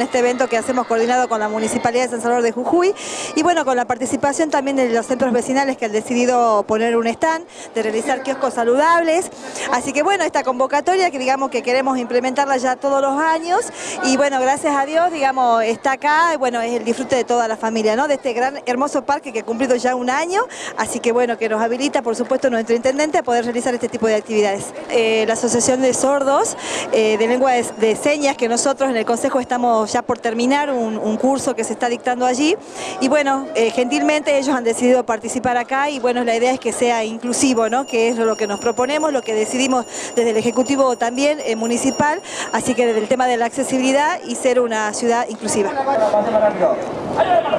este evento que hacemos coordinado con la Municipalidad de San Salvador de Jujuy y bueno, con la participación también de los centros vecinales que han decidido poner un stand, de realizar kioscos saludables, así que bueno, esta convocatoria que digamos que queremos implementarla ya todos los años y bueno, gracias a Dios, digamos, está acá, bueno, es el disfrute de toda la familia, ¿no? De este gran, hermoso parque que ha cumplido ya un año, así que bueno, que nos habilita, por supuesto, nuestro intendente a poder realizar este tipo de actividades. Eh, la Asociación de Sordos eh, de Lengua de, Señas, que nosotros en el Consejo estamos ya por terminar un, curso que se está dictando allí y bueno, eh, gentilmente ellos han decidido participar acá y bueno, la idea es que sea inclusivo, ¿no? que es lo que nos proponemos, lo que decidimos desde el Ejecutivo también eh, municipal, así que desde el tema de la accesibilidad y ser una ciudad inclusiva.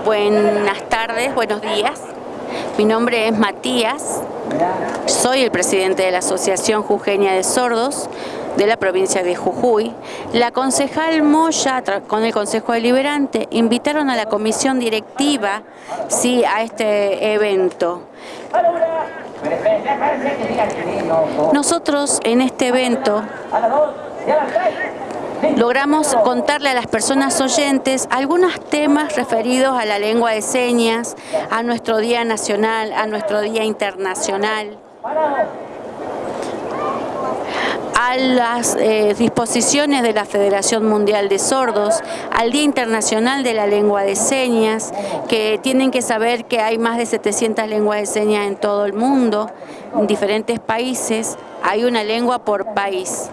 Buenas tardes, buenos días. Mi nombre es Matías, soy el presidente de la Asociación Jujeña de Sordos de la provincia de Jujuy. La concejal Moya, con el Consejo Deliberante, invitaron a la comisión directiva sí, a este evento. Nosotros en este evento logramos contarle a las personas oyentes algunos temas referidos a la lengua de señas, a nuestro Día Nacional, a nuestro Día Internacional a las eh, disposiciones de la Federación Mundial de Sordos, al Día Internacional de la Lengua de Señas, que tienen que saber que hay más de 700 lenguas de señas en todo el mundo, en diferentes países, hay una lengua por país.